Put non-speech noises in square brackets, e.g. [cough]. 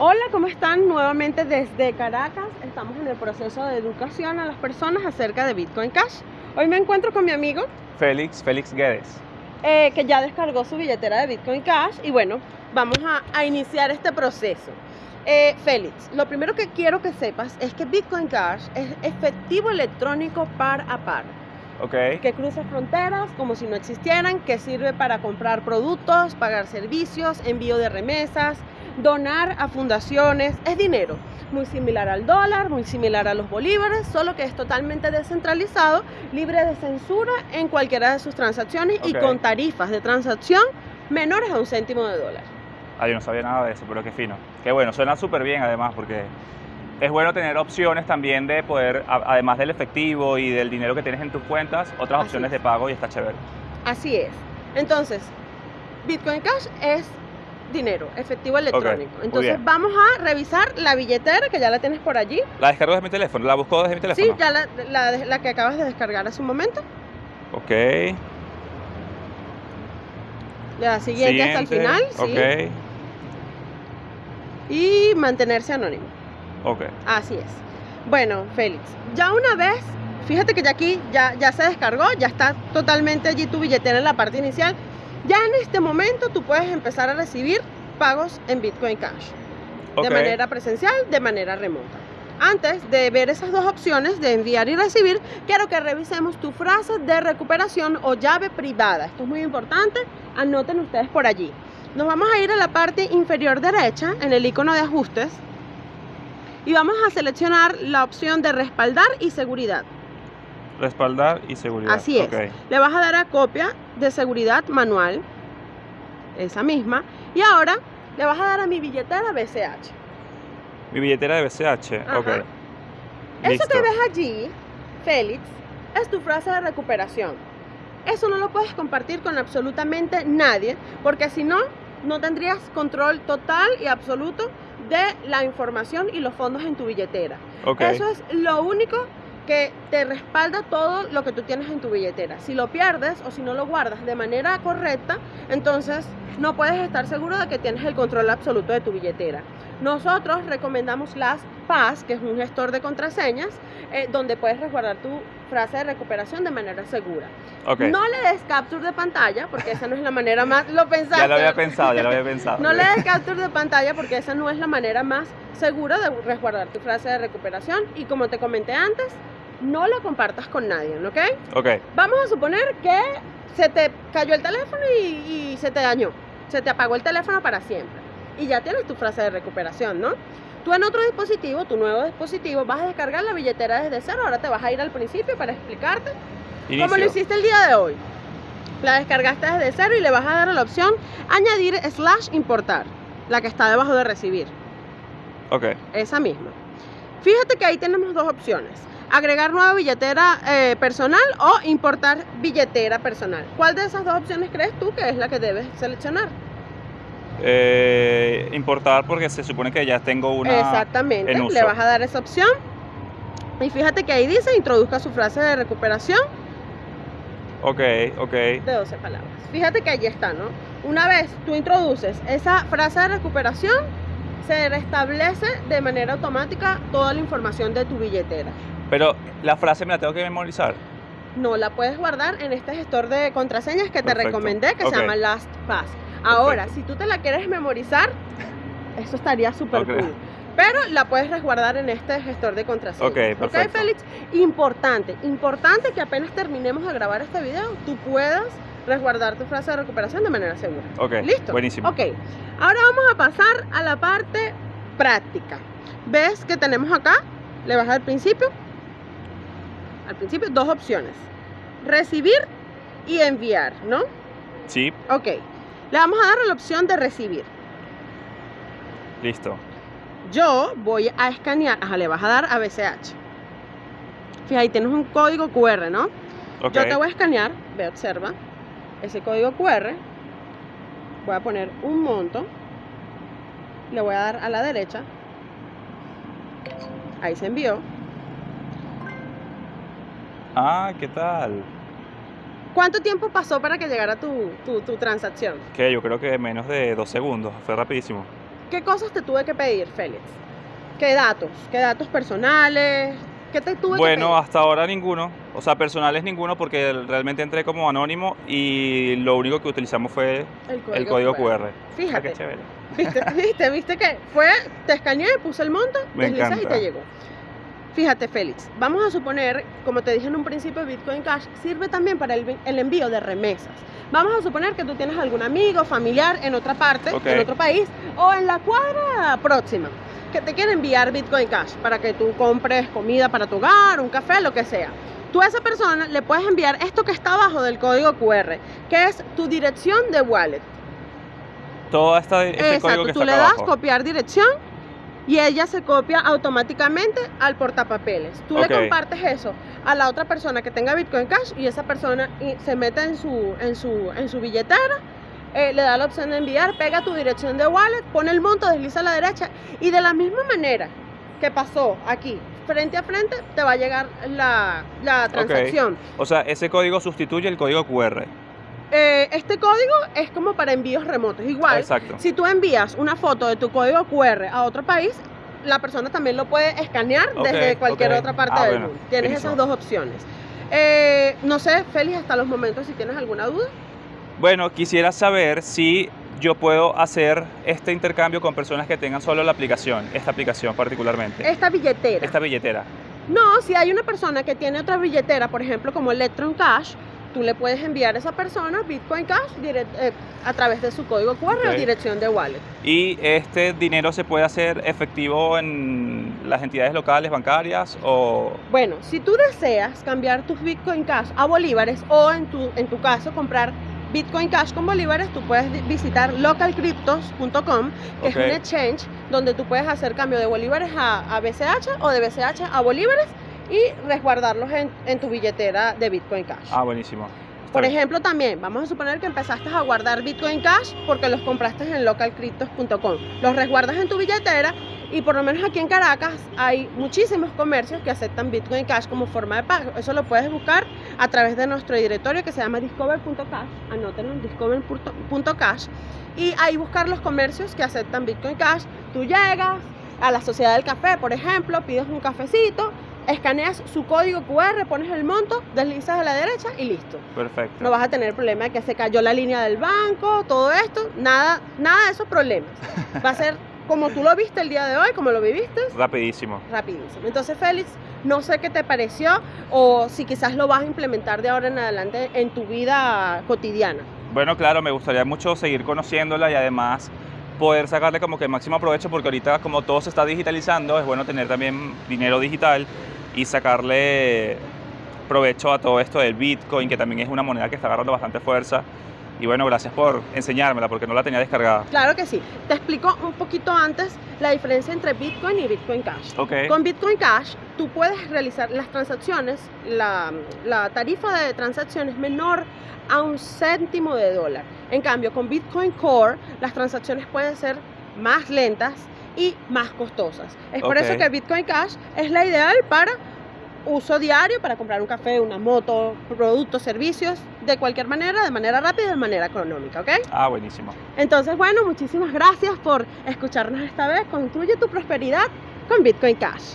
Hola, ¿cómo están? Nuevamente desde Caracas. Estamos en el proceso de educación a las personas acerca de Bitcoin Cash. Hoy me encuentro con mi amigo Félix, Félix Guedes. eh, que ya descargó su billetera de Bitcoin Cash y bueno, vamos a, a iniciar este proceso. Eh, Félix, lo primero que quiero que sepas es que Bitcoin Cash es efectivo electrónico par a par. Ok. que cruza fronteras como si no existieran, que sirve para comprar productos, pagar servicios, envío de remesas, donar a fundaciones, es dinero, muy similar al dólar, muy similar a los bolívares, solo que es totalmente descentralizado, libre de censura en cualquiera de sus transacciones y con tarifas de transacción menores a un céntimo de dólar. Ah, yo no sabía nada de eso, pero qué fino. Qué bueno, suena súper bien además, porque es bueno tener opciones también de poder, además del efectivo y del dinero que tienes en tus cuentas, otras Así opciones es. de pago y está chévere. Así es. Entonces, Bitcoin Cash es dinero, efectivo electrónico. Entonces, vamos a revisar la billetera que ya la tienes por allí. La descargo desde mi teléfono, la busco desde mi teléfono. Sí, ya la, la- la que acabas de descargar hace un momento. Ok. Das siguiente, hasta el final. Siguiente, sí, Y mantenerse anónimo. Ok, ok. Así es. Bueno, Félix, ya una vez, fíjate que ya aquí ya, ya se descargó, ya está totalmente allí tu billetera en la parte inicial. Ya en este momento tú puedes empezar a recibir pagos en Bitcoin Cash. Ok. de manera presencial, de manera remota. Antes de ver esas dos opciones de enviar y recibir, quiero que revisemos tu frase de recuperación o llave privada. Esto es muy importante, anoten ustedes por allí. Nos vamos a ir a la parte inferior derecha, en el icono de ajustes, y vamos a seleccionar la opción de respaldar y seguridad. Respaldar y seguridad. Así es. Ok. Le vas a dar a copia de seguridad manual, esa misma, y ahora le vas a dar a mi billetera BCH. Mi billetera de BCH. Ajá. Ok. Eso Listo. que ves allí, Félix, es tu frase de recuperación. Eso no lo puedes compartir con absolutamente nadie, porque si no, no tendrías control total y absoluto de la información y los fondos en tu billetera. Eso es lo único que te respalda todo lo que tú tienes en tu billetera. Si lo pierdes o si no lo guardas de manera correcta, entonces no puedes estar seguro de que tienes el control absoluto de tu billetera. Nosotros recomendamos las PAS, que es un gestor de contraseñas, eh, donde puedes resguardar tu frase de recuperación de manera segura. Ok. No le des capture de pantalla, porque esa no es la manera más... Lo pensaste. Ya lo había pensado, ya lo había pensado. No le des capture de pantalla porque esa no es la manera más segura de resguardar tu frase de recuperación y como te comenté antes, no la compartas con nadie, ¿ok? Ok. Vamos a suponer que se te cayó el teléfono y, y se te dañó, se te apagó el teléfono para siempre y ya tienes tu frase de recuperación, ¿no? Tú en otro dispositivo, tu nuevo dispositivo, vas a descargar la billetera desde cero, ahora te vas a ir al principio para explicarte Inicio. como lo hiciste el día de hoy. La descargaste desde cero y le vas a dar a la opción añadir slash importar, la que está debajo de recibir, Ok. esa misma. Fíjate que ahí tenemos dos opciones. Agregar nueva billetera eh, personal o importar billetera personal. ¿Cuál de esas dos opciones crees tú que es la que debes seleccionar? Eh, importar porque se supone que ya tengo una. Exactamente. en uso. Le vas a dar esa opción. Y fíjate que ahí dice introduzca su frase de recuperación Ok, ok. de 12 palabras. Fíjate que allí está, ¿no? Una vez tú introduces esa frase de recuperación, se restablece de manera automática toda la información de tu billetera. Pero la frase me la tengo que memorizar. No la puedes guardar en este gestor de contraseñas que te Perfecto. recomendé, que Ok. se llama LastPass. Ahora, Perfecto. si tú te la quieres memorizar, eso estaría súper Ok. cool. Pero la puedes resguardar en este gestor de contraseñas. Ok, perfecto. Félix? Importante, importante que apenas terminemos de grabar este video, tú puedas resguardar tu frase de recuperación de manera segura. Ok. ¿Listo? Buenísimo. Ok, ahora vamos a pasar a la parte práctica. ¿Ves que tenemos acá? Le vas al principio. Al principio, dos opciones. Recibir y enviar, ¿no? Sí, Ok. Le vamos a dar la opción de recibir. listo. Yo voy a escanear, ajá, le vas a dar a BCH. Fíjate, ahí tienes un código QR, ¿no? Ok. Yo te voy a escanear, ve, observa, ese código QR. Voy a poner un monto. Le voy a dar a la derecha. Ahí se envió. Ah, ¿qué tal? ¿Cuánto tiempo pasó para que llegara tu, tu, tu transacción? Que yo creo que menos de dos segundos. Fue rapidísimo. ¿Qué cosas te tuve que pedir, Félix? ¿Qué datos? ¿Qué datos personales? ¿Qué te tuve Bueno, que pedir? hasta ahora ninguno. O sea, personales ninguno porque realmente entré como anónimo y lo único que utilizamos fue el código QR. Ah, Fíjate, qué chévere. ¿viste, [laughs] viste, viste que fue, te escaneé, puse el monto, Me deslizas y te llegó. Fíjate, Félix, vamos a suponer, como te dije en un principio, Bitcoin Cash sirve también para el, envío de remesas. Vamos a suponer que tú tienes algún amigo, familiar en otra parte, en otro país o en la cuadra próxima que te quiere enviar Bitcoin Cash para que tú compres comida para tu hogar, un café, lo que sea. Tú a esa persona le puedes enviar esto que está abajo del código QR, que es tu dirección de wallet. Todo esta, este código Exacto, que tú está le das abajo. copiar dirección y ella se copia automáticamente al portapapeles. Tú le compartes eso a la otra persona que tenga Bitcoin Cash y esa persona se mete en su, en su, en su billetera, eh, le da la opción de enviar, pega tu dirección de wallet, pone el monto, desliza a la derecha y de la misma manera que pasó aquí, frente a frente, te va a llegar la, la transacción. O sea, ese código sustituye el código QR. Eh, este código es como para envíos remotos. Igual, Exacto. si tú envías una foto de tu código QR a otro país, la persona también lo puede escanear desde cualquier otra parte Ah, del bueno, mundo. Tienes esas dos opciones. Eh, no sé, Félix, hasta los momentos si tienes alguna duda. Bueno, quisiera saber si yo puedo hacer este intercambio con personas que tengan solo la aplicación, esta aplicación particularmente, Esta billetera. esta billetera. No, si hay una persona que tiene otra billetera, por ejemplo, como Electron Cash, tú le puedes enviar a esa persona Bitcoin Cash direct- eh, a través de su código QR o Ok. dirección de wallet. Y este dinero se puede hacer efectivo en las entidades locales bancarias o... Bueno, si tú deseas cambiar tus Bitcoin Cash a bolívares o en tu, en tu caso comprar Bitcoin Cash con bolívares, tú puedes visitar localcryptos.com, que es un exchange donde tú puedes hacer cambio de bolívares a, a BCH o de BCH a bolívares y resguardarlos en, en tu billetera de Bitcoin Cash. Ah, buenísimo. Está Por bien. ejemplo, también vamos a suponer que empezaste a guardar Bitcoin Cash porque los compraste en localcryptos.com. Los resguardas en tu billetera y por lo menos aquí en Caracas hay muchísimos comercios que aceptan Bitcoin Cash como forma de pago. Eso lo puedes buscar a través de nuestro directorio que se llama discover.cash. Anótenlo en discover.cash y ahí buscar los comercios que aceptan Bitcoin Cash. Tú llegas a la Sociedad del Café, por ejemplo, pides un cafecito, escaneas su código QR, pones el monto, deslizas a la derecha y listo. Perfecto. No vas a tener problema de que se cayó la línea del banco, todo esto, nada, nada de esos problemas. [laughs] Va a ser como tú lo viste el día de hoy, como lo viviste, Rapidísimo. rapidísimo. Entonces, Félix, no sé qué te pareció o si quizás lo vas a implementar de ahora en adelante en tu vida cotidiana. Bueno, claro, me gustaría mucho seguir conociéndola y además poder sacarle como que el máximo provecho porque ahorita como todo se está digitalizando, es bueno tener también dinero digital y sacarle provecho a todo esto del Bitcoin, que también es una moneda que está agarrando bastante fuerza. Y bueno, gracias por enseñármela porque no la tenía descargada. Claro que sí. Te explico un poquito antes la diferencia entre Bitcoin y Bitcoin Cash. Con Bitcoin Cash tú puedes realizar las transacciones, la, la tarifa de transacción es menor a un céntimo de dólar. En cambio, con Bitcoin Core las transacciones pueden ser más lentas y más costosas. Es por eso que Bitcoin Cash es la ideal para uso diario, para comprar un café, una moto, productos, servicios, de cualquier manera, de manera rápida y de manera económica, ¿ok? Ah, buenísimo. Entonces, bueno, muchísimas gracias por escucharnos esta vez. Construye tu prosperidad con Bitcoin Cash.